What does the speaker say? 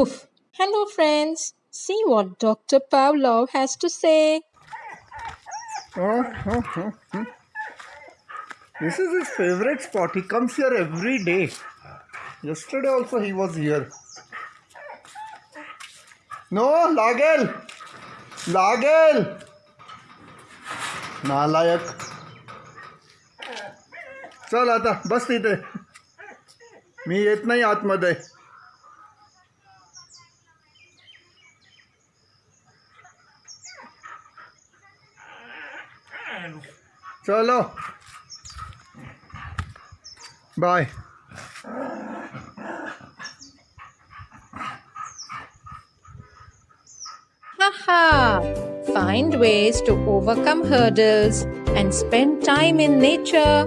Woof! Hello, friends. See what Dr. Pavlov has to say. This is his favorite spot. He comes here every day. Yesterday also he was here. No, लागेल लागेल नालायक चल आता बस तिथे मी येत नाही आतमध्ये चलो bye Haha! Find ways to overcome hurdles and spend time in nature.